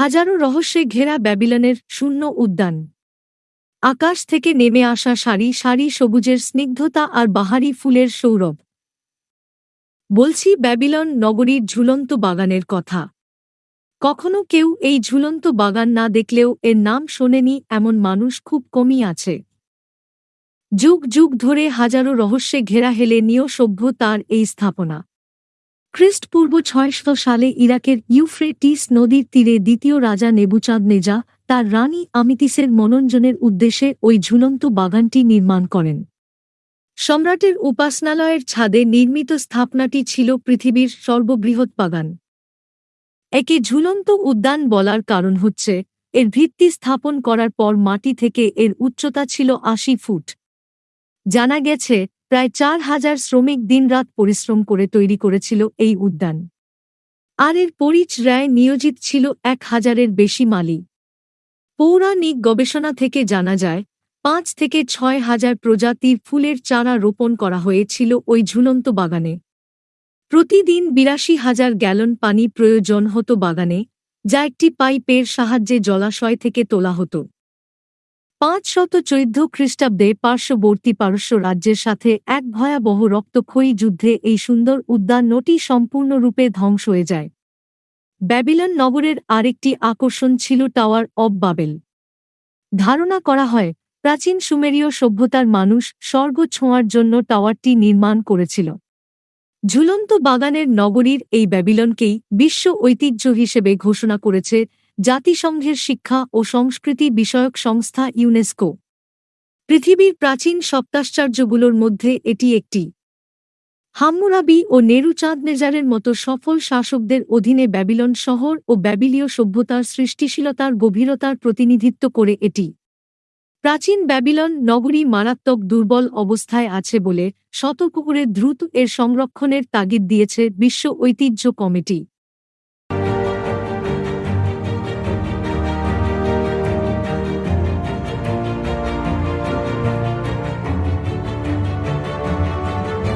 হাজারো রহস্যে ঘেরা ব্যাবিলনের শূন্য উদ্যান। আকাশ থেকে নেমে আসা সারি সারি সবুজের স্নিগ্ধতা আর বাহারি ফুলের সৌরভ। বলছি ব্যাবিলন নগরীর ঝুলন্ত বাগানের কথা। কখনো কেউ এই ঝুলন্ত বাগান না দেখলেও এর নাম শোনেনি এমন মানুষ খুব কমই আছে। যুগ যুগ ধরে হাজারো রহস্যে ঘেরা হেলে নিয় সভ্য তার এই স্থাপনা। খ্রিস্টপূর্ব ছয়শো সালে ইরাকের ইউফ্রেটিস নদীর তীরে দ্বিতীয় রাজা নেবুচাঁদ নেজা তার রানী আমিতিসের মনোরঞ্জনের উদ্দেশ্যে ওই ঝুলন্ত বাগানটি নির্মাণ করেন। সম্রাটের উপাসনালয়ের ছাদে নির্মিত স্থাপনাটি ছিল পৃথিবীর সর্ববৃহৎ বাগান। একে ঝুলন্ত উদ্যান বলার কারণ হচ্ছে, এর ভিত্তি স্থাপন করার পর মাটি থেকে এর উচ্চতা ছিল আশি ফুট। জানা গেছে প্রায় চার হাজার শ্রমিক দিনরাত পরিশ্রম করে তৈরি করেছিল এই উদ্যান। আর এর পরিচর্যায় নিয়োজিত ছিল এক হাজারের বেশি মালি। পৌরাণিক গবেষণা থেকে জানা যায়, পাঁচ থেকে ছয় হাজার প্রজাতির ফুলের চারা রোপণ করা হয়েছিল ওই ঝুলন্ত বাগানে। প্রতিদিন বিরাশি হাজার গ্যালন পানি প্রয়োজন হতো বাগানে, যা একটি পাইপের সাহায্যে জলাশয় থেকে তোলা হতো। পাঁচশত চৈধ্য খ্রিস্টাব্দে পার্শ্ববর্তী পারস্য রাজ্যের সাথে এক ভয়াবহ রক্তক্ষয়ী যুদ্ধে এই সুন্দর উদ্যান উদ্যানটি সম্পূর্ণরূপে ধ্বংস হয়ে যায়। ব্যাবিলন নগরের আরেকটি আকর্ষণ ছিল টাওয়ার অব বাবেল। ধারণা করা হয়, প্রাচীন সুমেরীয় সভ্যতার মানুষ স্বর্গ ছোঁয়ার জন্য টাওয়ারটি নির্মাণ করেছিল। ঝুলন্ত বাগানের নগরীর এই ব্যাবিলনকেই বিশ্ব ঐতিহ্য হিসেবে ঘোষণা করেছে জাতিসংঘের শিক্ষা ও সংস্কৃতি বিষয়ক সংস্থা ইউনেস্কো। পৃথিবীর প্রাচীন সপ্তাশ্চর্যগুলোর মধ্যে এটি একটি। হাম্মুরাবি ও নেরুচাঁদনেজারের মতো সফল শাসকদের অধীনে ব্যাবিলন শহর ও ব্যাবিলীয় সভ্যতার সৃষ্টিশীলতার গভীরতার প্রতিনিধিত্ব করে এটি। প্রাচীন ব্যাবিলন নগরী মারাত্মক দুর্বল অবস্থায় আছে বলে সতর্ক করে দ্রুত এর সংরক্ষণের তাগিদ দিয়েছে বিশ্ব ঐতিহ্য কমিটি।